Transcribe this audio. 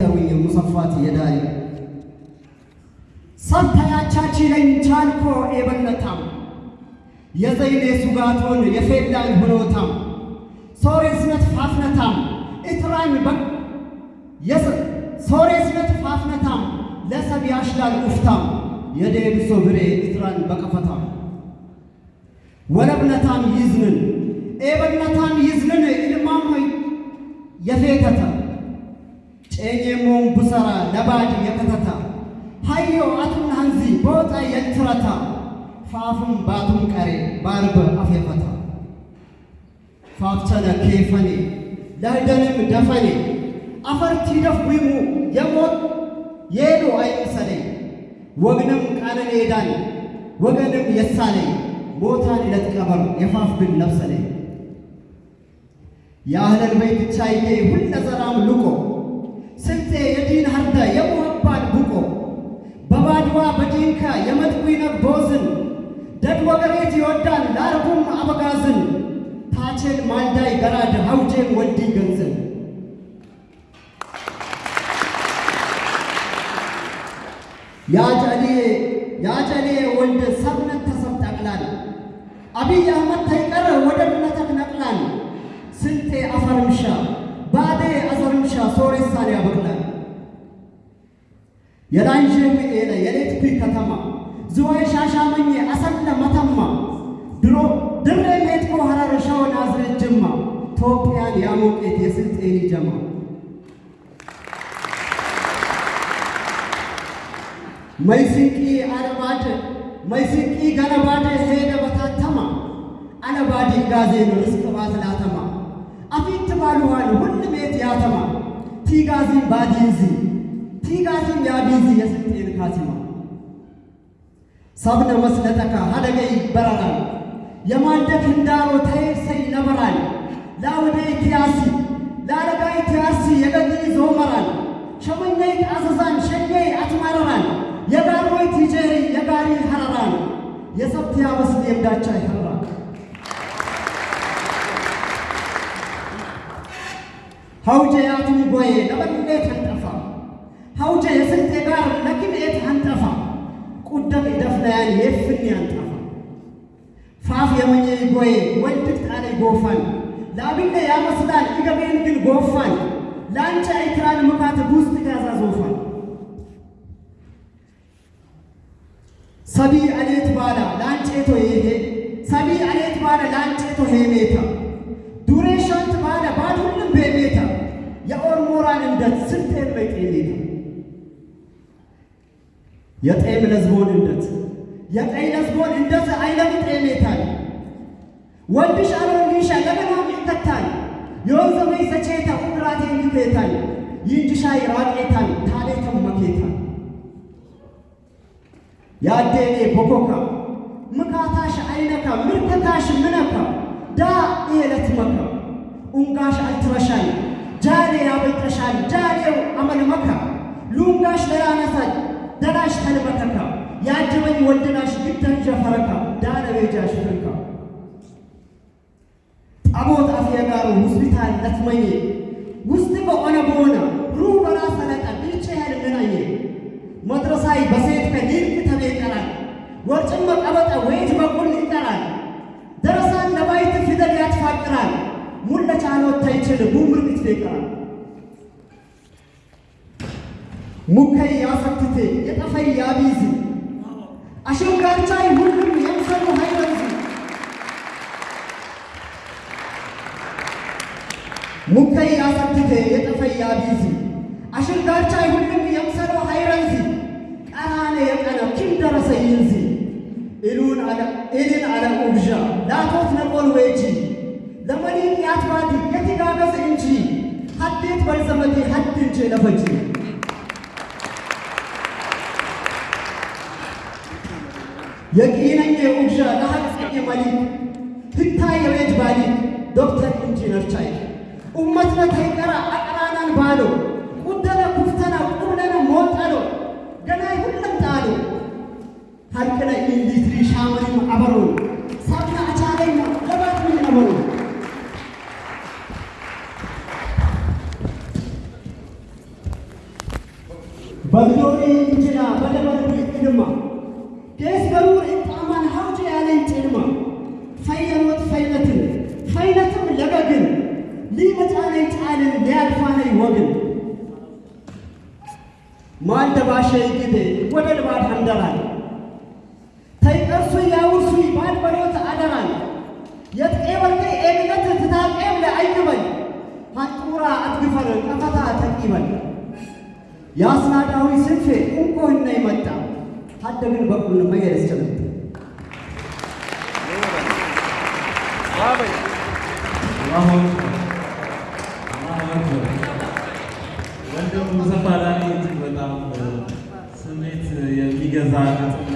ሙሰፋት የዳሪ ሰብታያቻቺ ለኝ ቻልኮ ኤበነታም የዘይኔ ሱጋቶን የፌላኝ ሁኖታም ሶሬስነት ፋፍነታም እትራኝ በ ሶሬስነት ፋፍነታም ለሰብ ያሽላል ኡፍታም የዴብሶ ብሬ እትራን በቀፈታም ወለብነታም ይዝንን ኤበነታም ይዝንን ኢልማሞይ የፌተተ ጨኘሞን ቡሰራ ለባድ የከተታ ሃዮ አቱን ሃንዚ ቦጣ የትረታ ፋፉም ባቱም ቀሬ ባርበ አፌፈታ ፋፍቸነ ኬፈኔ ለህደንም ደፈኔ አፈርቲ ደፍዊሙ የሞት የሄዱ አይምሰሌ ወግንም ቃለን ሄዳን ወገንም የሳሌ ሞታን ይለት ቀበር የፋፍ ብን ነብሰሌ የአህለል በይት ቻይቴ ሁለ ዘራም ልቆ ስልጤ የዲን ሀርደ የሙሀባን ቡቆ በባድዋ በዲንካ የመጥዊነብ ቦዝን ደድ ወገሬት ይወዳን ለአርቡም አበጋዝን? ታቼን ማልዳይ ገራድ ሀውጄን ወልዲ ገንዝን? ያጨሌ ወልድ ሰብነት ተሰብ ጠቅላል አብይ አህመድ ተይቀረ ወደድነተክ ነቅላል። ስልጤ አፈርምሻ የላንዥም ኤለ የሌትኩ ከተማ ዝዋይ ሻሻመኜ አሰለ መተማ ድሮ ድሬ ሜትኮ ሀረር ሸወ ናዝሬት ጅማ ኢትዮጵያን ያሞቄት የስልጤኒ ጀማ መይስንቂ አለባድ መይስንቂ ገለባድ ሄደ በታተማ አለባዲ ጋዜን ርስቅ ባትላተማ አፊት ባሉዋን ሁል ቤት ያተማ ቲጋዚን ባዲንዚ ቲጋዚን ያቢዚ የስልጤን ካሲማ ሰብነ መስለጠካ ሀደገይ በረራል የማንደክ እንዳሮ ተይሰይ ነበራል ላውደይ ቲያሲ ላረጋይ ቲያሲ የገዲ ዞመራል ሸመኘይ ጣዘዛን ሸኘይ አትማረራል የጋርሞይ ቲጄሪ የጋሪ ሀረራል የሰብትያ መስል የምዳቻ ይኸራል ሀውጀ ያቱም ጎዬ ለበሌት አንጠፋ ሀውጀ የስልጤ ጋር ለክልኤት አንጠፋ ቁደቅ ደፍለያን የፍን አንጠፋ። ፋፍ የመኘ ጎዬ ወንድቅ ጣለ ጎፋን ለአብነ ያመስላል ኢገቤን ግን ጎፋን ለአንጨ አይትራን ምካት ውስጥ ጋዛ ዞፋን ሰቢ አሌት ባላ ለአንጬቶ ይሄ ሰቢ አሌት ባላ ለአንጬቶ ሄሜታ። ዱሬ ባለ ባድ ሁሉም ቤሜታ የኦርሞራን እንደት ስልጤን የጤም ለዝቦን እንደት የቀይ ለዝቦን እንደት አይለም ጤሜታል ወንድሽ አሮንሻ ለበናም ይከታል የወንዘመይ ሰቼታ ቁጥራቴ ይቤታል ይንጅሻ ይራቄታል ታሌተም መኬታል ያዴኔ ቦኮካ ምካታሽ አይነካ ምርከካሽ ምነካ ዳ ኤለት መካ ኡንጋሽ አልትረሻል ጃሌ ያበልጠሻል ጃሌው አመል መካ ሉንጋሽ ደናሽ ተልበከካ ያጀበኝ ወልድናሽ ግደን ጀፈረካ ዳለቤጃሽ ፍርካ ጣቦት አፍ የጋሩ ሆስፒታል ለትመኜ ውስጥ በሆነ በሆነ ሩ ለጠ ብቻ ያህል ምናየ መድረሳይ በሴት ከሊልቅ ተቤቀራል ወርጭም ቀበጠ ወይት በቁል ይቀራል። ደረሳን ለባይት ፊደል ያትፋቅራል ሙለ ቻሎት ተይችል ቡምር ይትፌቀራል ሙከይ ያሰክቴ የጠፈይ ያቢዝ አሸንጋርቻይ ሁሉም የምሰሉ ሃይረንዚ ሙከይ ያሰክቴ የጠፈይ ያቢዝ አሸንጋርቻይ ሁሉም የምሰሉ ሃይረንዚ ቀራኔ የቀነ ኪም ደረሰ ይንዚ ኢሉን አለ ኢልን አለ ኡብዣ። ላቶት ነቆል ወጂ። ለመሊን ያትባዲ የትጋገዝ እንጂ። ሀዴት በልዘመቴ ሀድ እንጂ ለፈጂ የቂነኝ ኡብዣ ለሀቅጸኝ መሊክ ህታ የቤት ባሊክ ዶክተር ኢንጂነር ቻይ። ኡመትነ ተይቀራ አቅራናን ባሎ ቁደነ ኩፍተና ቁብለነ ሞጠሎ ገናይ ሁለም ጣሎ ሀቅነ ኢንዲትሪ ሻመሪም አበሮን ሳብና አቻለኝ ለባት ምን ነበሩ በግዶሪ እንጅና በደበርቡ ይቅድማ ማልደባሸ ይግዴ ወደ ልባድ አንደራል ተይቀርሱ ያውርሱ ባልበሎት አደራል የጥቄ ወርቄ ኤግነት ትታቄም ለአይግበል ሀጡራ አትግፈር ቀፈታ ተቂበል የአስናዳዊ ስንፌ እንቆህና ይመጣ ሀደግን በቁል መየር እስችልት ወንድም ሙሰፋ that